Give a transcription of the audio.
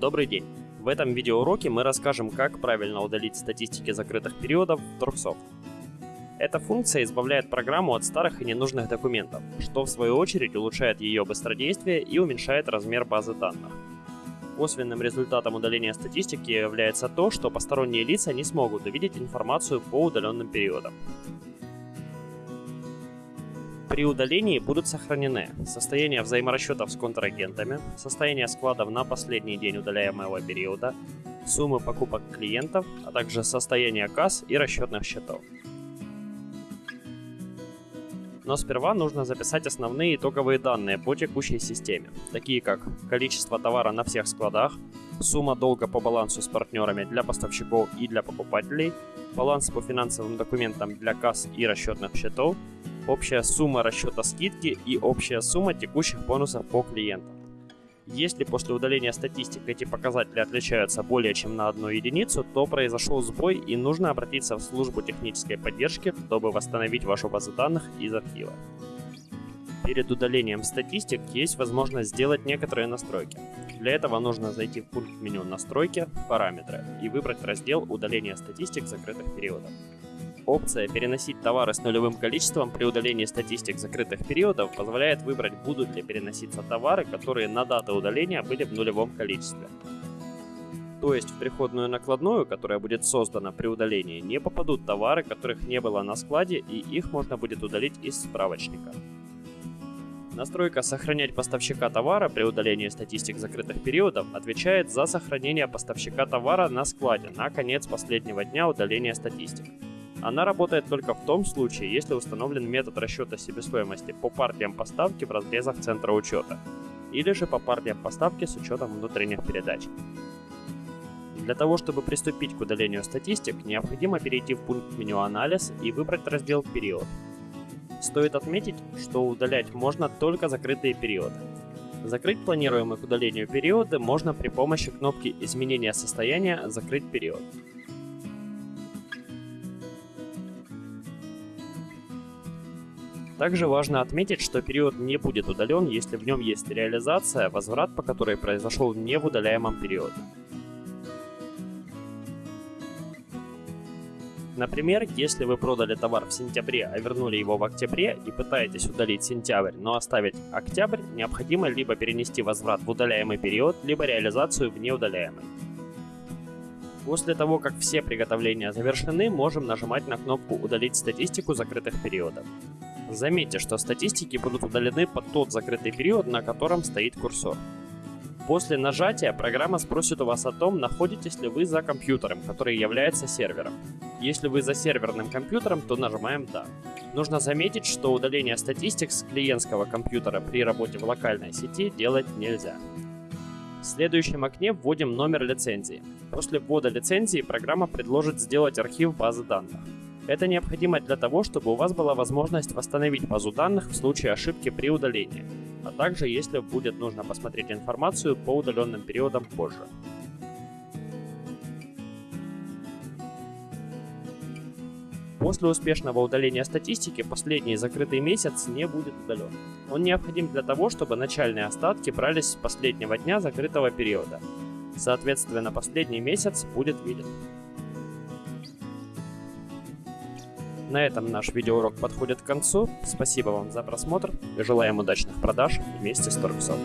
Добрый день! В этом видеоуроке мы расскажем, как правильно удалить статистики закрытых периодов в Торксофт. Эта функция избавляет программу от старых и ненужных документов, что в свою очередь улучшает ее быстродействие и уменьшает размер базы данных. Косвенным результатом удаления статистики является то, что посторонние лица не смогут увидеть информацию по удаленным периодам. При удалении будут сохранены состояние взаиморасчетов с контрагентами, состояние складов на последний день удаляемого периода, суммы покупок клиентов, а также состояние касс и расчетных счетов. Но сперва нужно записать основные итоговые данные по текущей системе, такие как количество товара на всех складах, сумма долга по балансу с партнерами для поставщиков и для покупателей, баланс по финансовым документам для касс и расчетных счетов, общая сумма расчета скидки и общая сумма текущих бонусов по клиентам. Если после удаления статистик эти показатели отличаются более чем на одну единицу, то произошел сбой и нужно обратиться в службу технической поддержки, чтобы восстановить вашу базу данных из архива. Перед удалением статистик есть возможность сделать некоторые настройки. Для этого нужно зайти в пункт меню «Настройки», «Параметры» и выбрать раздел «Удаление статистик закрытых периодов». Опция «Переносить товары с нулевым количеством при удалении статистик закрытых периодов» позволяет выбрать, будут ли переноситься товары, которые на дату удаления были в нулевом количестве. То есть в приходную накладную, которая будет создана при удалении, не попадут товары, которых не было на складе, и их можно будет удалить из справочника. Настройка «Сохранять поставщика товара при удалении статистик закрытых периодов» отвечает за сохранение поставщика товара на складе на конец последнего дня удаления статистик. Она работает только в том случае, если установлен метод расчета себестоимости по партиям поставки в разрезах центра учета, или же по партиям поставки с учетом внутренних передач. Для того, чтобы приступить к удалению статистик, необходимо перейти в пункт меню «Анализ» и выбрать раздел «Период». Стоит отметить, что удалять можно только закрытые периоды. Закрыть планируемые к удалению периоды можно при помощи кнопки «Изменение состояния. Закрыть период». Также важно отметить, что период не будет удален, если в нем есть реализация, возврат по которой произошел не в удаляемом периоде. Например, если вы продали товар в сентябре, а вернули его в октябре и пытаетесь удалить сентябрь, но оставить октябрь, необходимо либо перенести возврат в удаляемый период, либо реализацию в неудаляемый. После того, как все приготовления завершены, можем нажимать на кнопку «Удалить статистику закрытых периодов». Заметьте, что статистики будут удалены под тот закрытый период, на котором стоит курсор. После нажатия программа спросит у вас о том, находитесь ли вы за компьютером, который является сервером. Если вы за серверным компьютером, то нажимаем «Да». Нужно заметить, что удаление статистик с клиентского компьютера при работе в локальной сети делать нельзя. В следующем окне вводим номер лицензии. После ввода лицензии программа предложит сделать архив базы данных. Это необходимо для того, чтобы у вас была возможность восстановить базу данных в случае ошибки при удалении, а также если будет нужно посмотреть информацию по удаленным периодам позже. После успешного удаления статистики последний закрытый месяц не будет удален. Он необходим для того, чтобы начальные остатки брались с последнего дня закрытого периода. Соответственно, последний месяц будет виден. На этом наш видеоурок подходит к концу. Спасибо вам за просмотр и желаем удачных продаж вместе с Торксофт.